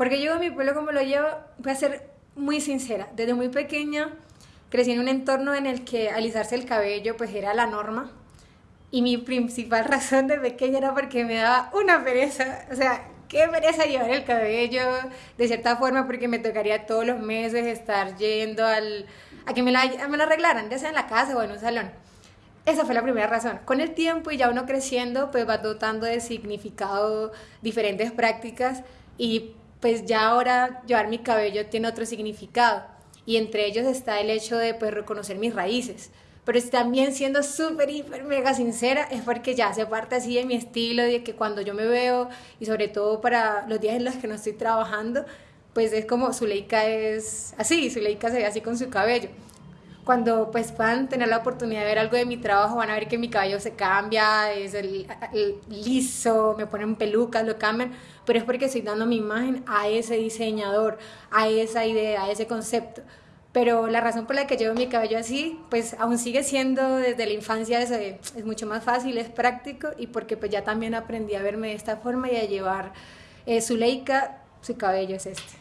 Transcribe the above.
Porque yo mi pueblo como lo llevo, voy a ser muy sincera, desde muy pequeña crecí en un entorno en el que alisarse el cabello pues era la norma y mi principal razón de pequeña era porque me daba una pereza, o sea, qué pereza llevar el cabello de cierta forma porque me tocaría todos los meses estar yendo al, a que me, la, me lo arreglaran, ya sea en la casa o en un salón. Esa fue la primera razón. Con el tiempo y ya uno creciendo, pues va dotando de significado diferentes prácticas y pues ya ahora llevar mi cabello tiene otro significado. Y entre ellos está el hecho de pues reconocer mis raíces. Pero también siendo súper, hiper, mega sincera, es porque ya hace parte así de mi estilo, de que cuando yo me veo, y sobre todo para los días en los que no estoy trabajando, pues es como Zuleika es así, Zuleika se ve así con su cabello cuando pues puedan tener la oportunidad de ver algo de mi trabajo, van a ver que mi cabello se cambia, es el, liso, me ponen pelucas, lo cambian, pero es porque estoy dando mi imagen a ese diseñador, a esa idea, a ese concepto. Pero la razón por la que llevo mi cabello así, pues aún sigue siendo desde la infancia, es, es mucho más fácil, es práctico y porque pues ya también aprendí a verme de esta forma y a llevar eh, su leica, su cabello es este.